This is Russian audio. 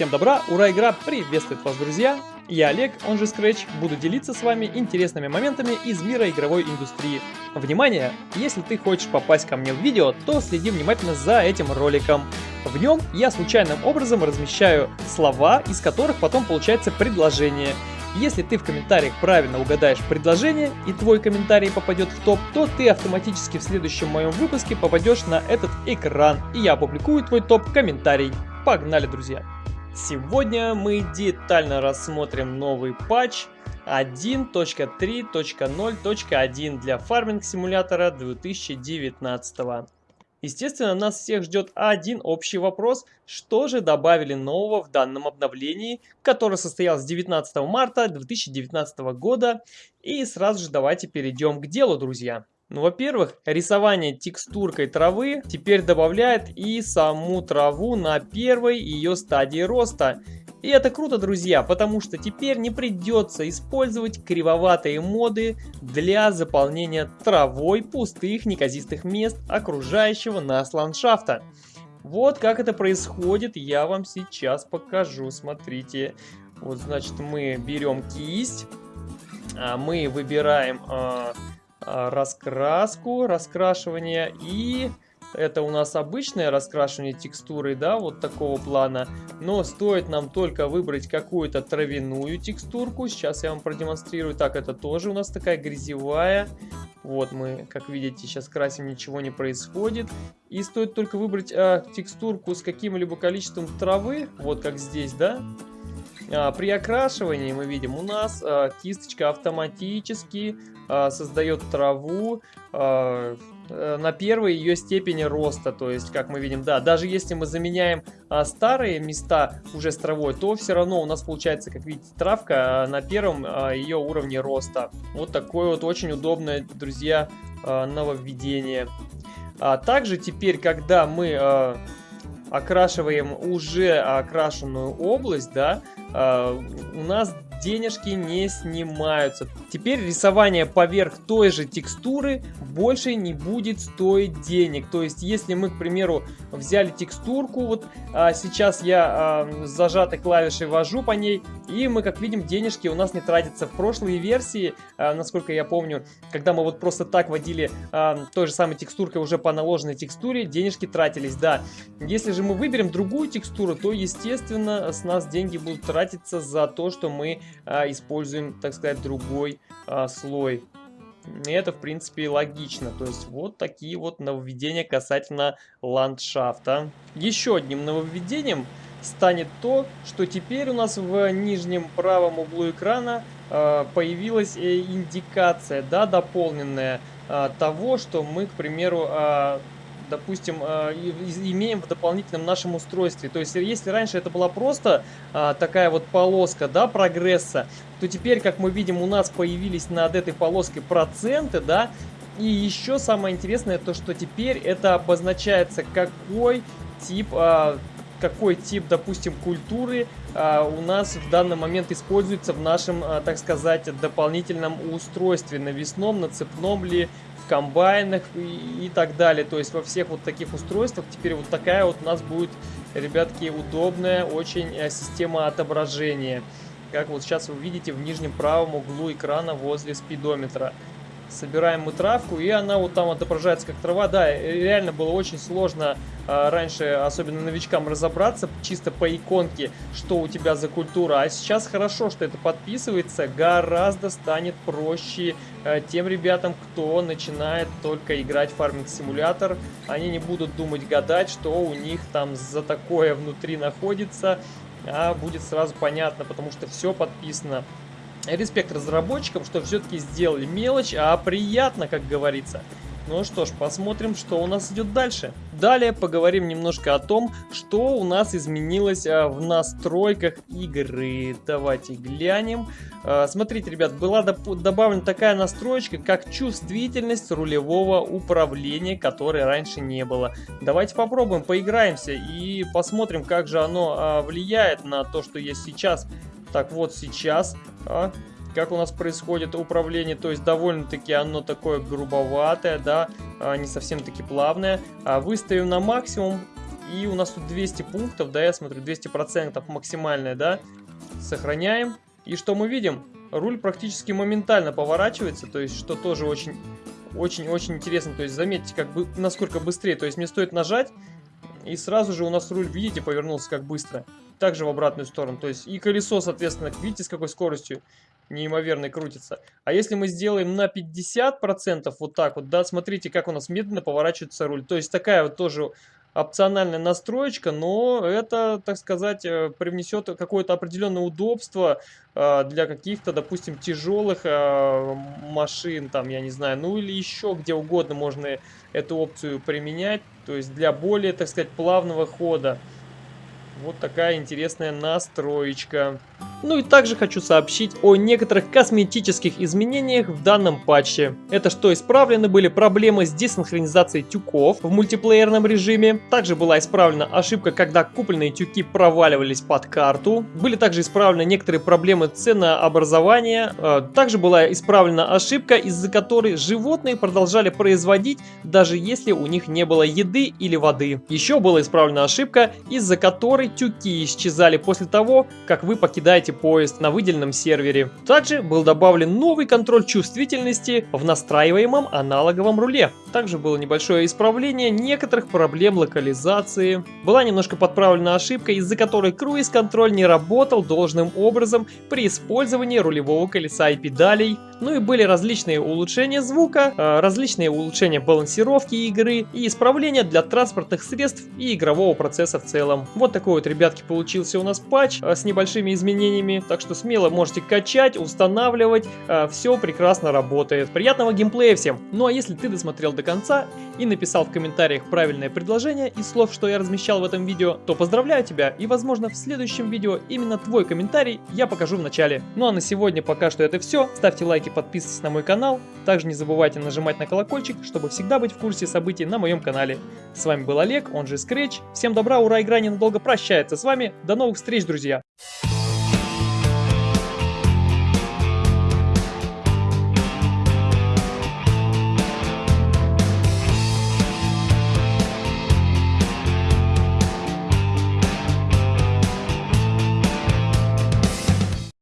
Всем добра, ура, игра приветствует вас, друзья! Я Олег, он же Scratch, буду делиться с вами интересными моментами из мира игровой индустрии. Внимание! Если ты хочешь попасть ко мне в видео, то следи внимательно за этим роликом. В нем я случайным образом размещаю слова, из которых потом получается предложение. Если ты в комментариях правильно угадаешь предложение и твой комментарий попадет в топ, то ты автоматически в следующем моем выпуске попадешь на этот экран и я опубликую твой топ-комментарий. Погнали, друзья! Сегодня мы детально рассмотрим новый патч 1.3.0.1 для фарминг симулятора 2019. Естественно, нас всех ждет один общий вопрос, что же добавили нового в данном обновлении, которое состоялось 19 марта 2019 года. И сразу же давайте перейдем к делу, друзья. Ну, во-первых, рисование текстуркой травы теперь добавляет и саму траву на первой ее стадии роста. И это круто, друзья, потому что теперь не придется использовать кривоватые моды для заполнения травой пустых неказистых мест окружающего нас ландшафта. Вот как это происходит, я вам сейчас покажу, смотрите. Вот, значит, мы берем кисть, а мы выбираем а, раскраску, раскрашивание и это у нас обычное раскрашивание текстуры, да, вот такого плана. Но стоит нам только выбрать какую-то травяную текстурку. Сейчас я вам продемонстрирую. Так, это тоже у нас такая грязевая. Вот мы, как видите, сейчас красим, ничего не происходит. И стоит только выбрать а, текстурку с каким-либо количеством травы, вот как здесь, да. А, при окрашивании мы видим, у нас а, кисточка автоматически а, создает траву э, на первой ее степени роста. То есть, как мы видим, да, даже если мы заменяем старые места уже с травой, то все равно у нас получается, как видите, травка на первом ее уровне роста. Вот такое вот очень удобное, друзья, нововведение. А также теперь, когда мы окрашиваем уже окрашенную область, да, у нас денежки не снимаются. Теперь рисование поверх той же текстуры больше не будет стоить денег. То есть, если мы, к примеру, взяли текстурку, вот а, сейчас я а, зажатой клавишей вожу по ней, и мы, как видим, денежки у нас не тратятся. В прошлой версии, а, насколько я помню, когда мы вот просто так водили а, той же самой текстуркой уже по наложенной текстуре, денежки тратились, да. Если же мы выберем другую текстуру, то, естественно, с нас деньги будут тратиться за то, что мы используем, так сказать, другой а, слой. И это, в принципе, логично. То есть, вот такие вот нововведения касательно ландшафта. Еще одним нововведением станет то, что теперь у нас в нижнем правом углу экрана э, появилась э, индикация, да, дополненная того, что мы, к примеру, допустим, э, имеем в дополнительном нашем устройстве. То есть, если раньше это была просто э, такая вот полоска, да, прогресса, то теперь, как мы видим, у нас появились над этой полоской проценты, да, и еще самое интересное, то что теперь это обозначается, какой тип э, какой тип, допустим, культуры а, у нас в данный момент используется в нашем, а, так сказать, дополнительном устройстве, навесном, на цепном ли, в комбайнах и, и так далее. То есть во всех вот таких устройствах теперь вот такая вот у нас будет, ребятки, удобная очень а, система отображения. Как вот сейчас вы видите в нижнем правом углу экрана возле спидометра собираем мы травку, и она вот там отображается как трава. Да, реально было очень сложно а, раньше, особенно новичкам, разобраться чисто по иконке, что у тебя за культура. А сейчас хорошо, что это подписывается, гораздо станет проще а, тем ребятам, кто начинает только играть в фарминг-симулятор. Они не будут думать, гадать, что у них там за такое внутри находится, а будет сразу понятно, потому что все подписано. Респект разработчикам, что все-таки сделали мелочь, а приятно, как говорится. Ну что ж, посмотрим, что у нас идет дальше. Далее поговорим немножко о том, что у нас изменилось а, в настройках игры. Давайте глянем. А, смотрите, ребят, была добавлена такая настроечка, как чувствительность рулевого управления, которой раньше не было. Давайте попробуем, поиграемся и посмотрим, как же оно а, влияет на то, что есть сейчас. Так вот сейчас, а, как у нас происходит управление, то есть довольно-таки оно такое грубоватое, да, а, не совсем таки плавное. А выставим на максимум И у нас тут 200 пунктов, да, я смотрю, 200% максимальная, да. Сохраняем. И что мы видим? Руль практически моментально поворачивается, то есть, что тоже очень, очень-очень интересно. То есть, заметьте, как бы, насколько быстрее. То есть, мне стоит нажать, и сразу же у нас руль, видите, повернулся как быстро. Также в обратную сторону. То есть, и колесо, соответственно, видите, с какой скоростью неимоверно крутится. А если мы сделаем на 50%, вот так вот, да, смотрите, как у нас медленно поворачивается руль. То есть, такая вот тоже опциональная настроечка, но это, так сказать, э, привнесет какое-то определенное удобство э, для каких-то, допустим, тяжелых э, машин, там, я не знаю, ну или еще где угодно можно эту опцию применять, то есть для более, так сказать, плавного хода. Вот такая интересная настроечка. Ну и также хочу сообщить о некоторых косметических изменениях в данном патче. Это что исправлены были проблемы с десинхронизацией тюков в мультиплеерном режиме. Также была исправлена ошибка, когда купленные тюки проваливались под карту. Были также исправлены некоторые проблемы ценообразования. Э, также была исправлена ошибка, из-за которой животные продолжали производить, даже если у них не было еды или воды. Еще была исправлена ошибка, из-за которой тюки исчезали после того, как вы покидаете поезд на выделенном сервере. Также был добавлен новый контроль чувствительности в настраиваемом аналоговом руле. Также было небольшое исправление некоторых проблем локализации. Была немножко подправлена ошибка, из-за которой круиз-контроль не работал должным образом при использовании рулевого колеса и педалей. Ну и были различные улучшения звука, э, различные улучшения балансировки игры и исправления для транспортных средств и игрового процесса в целом. Вот такой вот, ребятки, получился у нас патч э, с небольшими изменениями, так что смело можете качать, устанавливать, э, все прекрасно работает. Приятного геймплея всем! Ну а если ты досмотрел до конца и написал в комментариях правильное предложение из слов, что я размещал в этом видео, то поздравляю тебя и возможно в следующем видео именно твой комментарий я покажу в начале. Ну а на сегодня пока что это все. Ставьте лайки, подписывайтесь на мой канал. Также не забывайте нажимать на колокольчик, чтобы всегда быть в курсе событий на моем канале. С вами был Олег, он же Scratch. Всем добра, ура, игра ненадолго прощается с вами. До новых встреч, друзья!